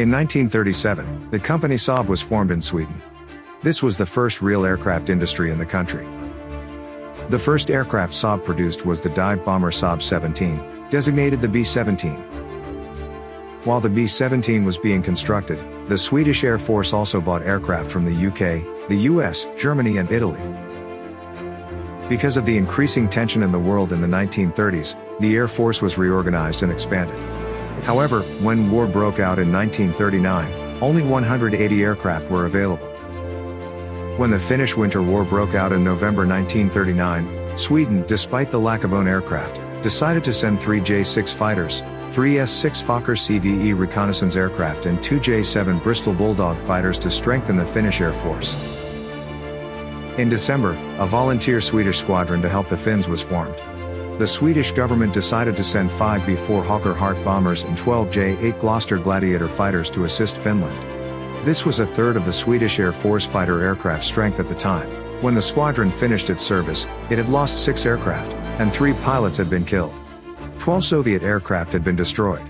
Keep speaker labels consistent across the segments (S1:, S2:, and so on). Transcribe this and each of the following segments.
S1: In 1937, the company Saab was formed in Sweden. This was the first real aircraft industry in the country. The first aircraft Saab produced was the dive bomber Saab 17, designated the B-17. While the B-17 was being constructed, the Swedish Air Force also bought aircraft from the UK, the US, Germany and Italy. Because of the increasing tension in the world in the 1930s, the Air Force was reorganized and expanded. However, when war broke out in 1939, only 180 aircraft were available. When the Finnish Winter War broke out in November 1939, Sweden, despite the lack of own aircraft, decided to send three J-6 fighters, three S-6 Fokker CVE reconnaissance aircraft and two J-7 Bristol Bulldog fighters to strengthen the Finnish Air Force. In December, a volunteer Swedish squadron to help the Finns was formed. The Swedish government decided to send 5 B-4 Hawker Hart bombers and 12 J-8 Gloster Gladiator fighters to assist Finland. This was a third of the Swedish Air Force fighter aircraft strength at the time. When the squadron finished its service, it had lost six aircraft, and three pilots had been killed. Twelve Soviet aircraft had been destroyed.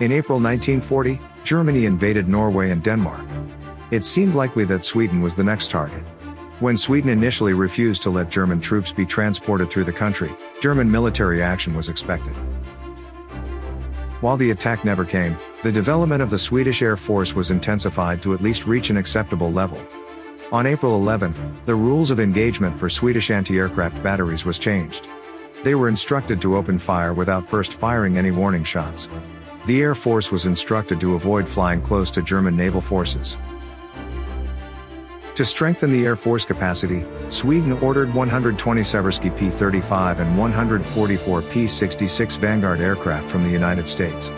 S1: In April 1940, Germany invaded Norway and Denmark. It seemed likely that Sweden was the next target. When Sweden initially refused to let German troops be transported through the country, German military action was expected. While the attack never came, the development of the Swedish Air Force was intensified to at least reach an acceptable level. On April 11, the rules of engagement for Swedish anti-aircraft batteries was changed. They were instructed to open fire without first firing any warning shots. The Air Force was instructed to avoid flying close to German naval forces. To strengthen the Air Force capacity, Sweden ordered 120 Seversky P-35 and 144 P-66 Vanguard aircraft from the United States.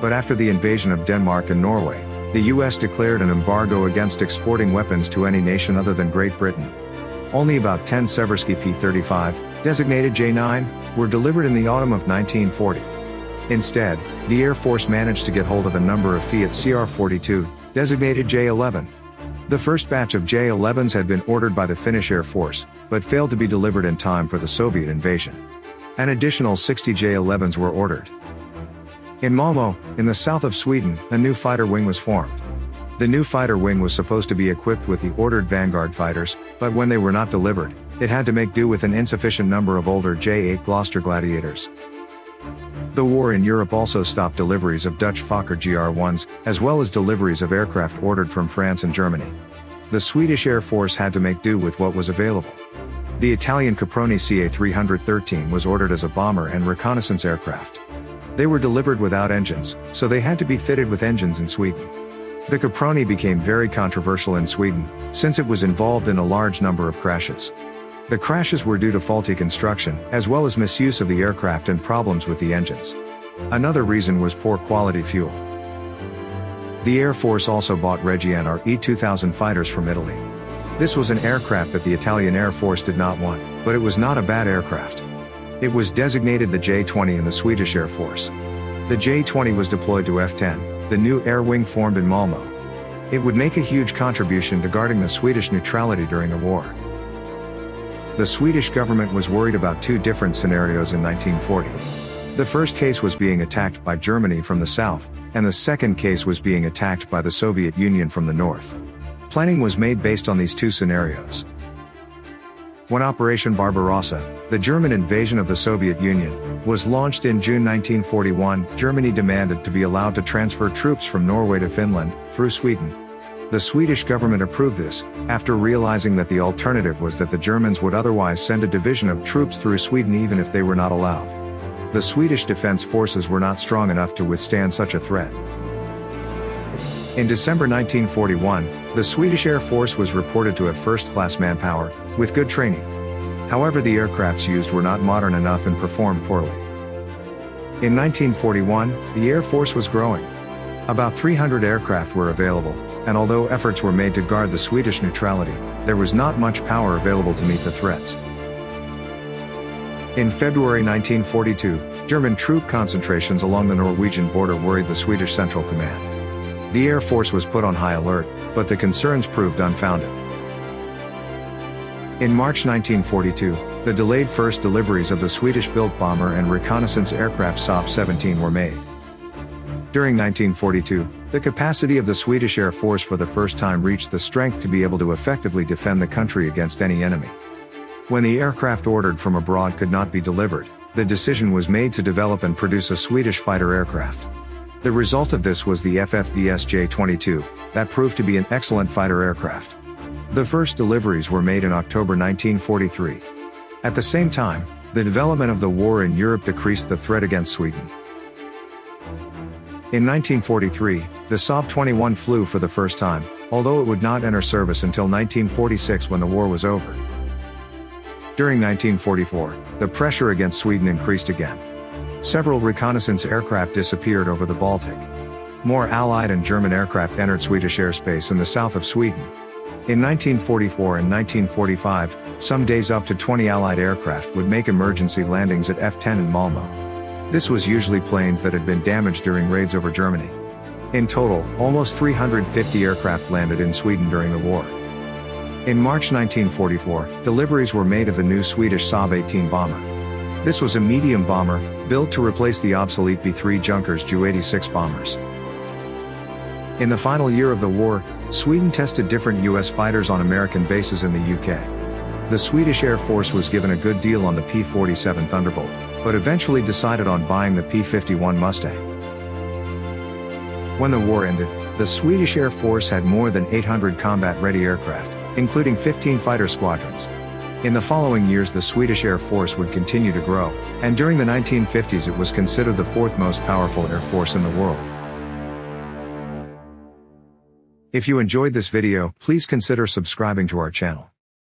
S1: But after the invasion of Denmark and Norway, the US declared an embargo against exporting weapons to any nation other than Great Britain. Only about 10 Seversky P-35, designated J-9, were delivered in the autumn of 1940. Instead, the Air Force managed to get hold of a number of Fiat CR-42, designated J-11. The first batch of J-11s had been ordered by the Finnish Air Force, but failed to be delivered in time for the Soviet invasion. An additional 60 J-11s were ordered. In Malmö, in the south of Sweden, a new fighter wing was formed. The new fighter wing was supposed to be equipped with the ordered Vanguard fighters, but when they were not delivered, it had to make do with an insufficient number of older J-8 Gloster Gladiators. The war in Europe also stopped deliveries of Dutch Fokker GR1s, as well as deliveries of aircraft ordered from France and Germany. The Swedish Air Force had to make do with what was available. The Italian Caproni CA-313 was ordered as a bomber and reconnaissance aircraft. They were delivered without engines, so they had to be fitted with engines in Sweden. The Caproni became very controversial in Sweden, since it was involved in a large number of crashes. The crashes were due to faulty construction, as well as misuse of the aircraft and problems with the engines. Another reason was poor quality fuel. The Air Force also bought Reggiane Re-2000 fighters from Italy. This was an aircraft that the Italian Air Force did not want, but it was not a bad aircraft. It was designated the J-20 in the Swedish Air Force. The J-20 was deployed to F-10, the new air wing formed in Malmö. It would make a huge contribution to guarding the Swedish neutrality during the war. The Swedish government was worried about two different scenarios in 1940. The first case was being attacked by Germany from the south, and the second case was being attacked by the Soviet Union from the north. Planning was made based on these two scenarios. When Operation Barbarossa, the German invasion of the Soviet Union, was launched in June 1941, Germany demanded to be allowed to transfer troops from Norway to Finland, through Sweden, the Swedish government approved this, after realizing that the alternative was that the Germans would otherwise send a division of troops through Sweden even if they were not allowed. The Swedish defense forces were not strong enough to withstand such a threat. In December 1941, the Swedish Air Force was reported to have first-class manpower, with good training. However the aircrafts used were not modern enough and performed poorly. In 1941, the Air Force was growing. About 300 aircraft were available, and although efforts were made to guard the Swedish neutrality, there was not much power available to meet the threats. In February 1942, German troop concentrations along the Norwegian border worried the Swedish Central Command. The Air Force was put on high alert, but the concerns proved unfounded. In March 1942, the delayed first deliveries of the Swedish-built bomber and reconnaissance aircraft Saab 17 were made. During 1942, The capacity of the Swedish Air Force for the first time reached the strength to be able to effectively defend the country against any enemy. When the aircraft ordered from abroad could not be delivered, the decision was made to develop and produce a Swedish fighter aircraft. The result of this was the FFVS J-22, that proved to be an excellent fighter aircraft. The first deliveries were made in October 1943. At the same time, the development of the war in Europe decreased the threat against Sweden. In 1943, the Saab 21 flew for the first time, although it would not enter service until 1946 when the war was over. During 1944, the pressure against Sweden increased again. Several reconnaissance aircraft disappeared over the Baltic. More Allied and German aircraft entered Swedish airspace in the south of Sweden. In 1944 and 1945, some days up to 20 Allied aircraft would make emergency landings at F-10 in Malmö. This was usually planes that had been damaged during raids over Germany. In total, almost 350 aircraft landed in Sweden during the war. In March 1944, deliveries were made of the new Swedish Saab 18 bomber. This was a medium bomber, built to replace the obsolete B-3 Junkers Ju-86 bombers. In the final year of the war, Sweden tested different US fighters on American bases in the UK. The Swedish Air Force was given a good deal on the P-47 Thunderbolt, but eventually decided on buying the P-51 Mustang. When the war ended, the Swedish Air Force had more than 800 combat-ready aircraft, including 15 fighter squadrons. In the following years the Swedish Air Force would continue to grow, and during the 1950s it was considered the fourth most powerful air force in the world. If you enjoyed this video, please consider subscribing to our channel.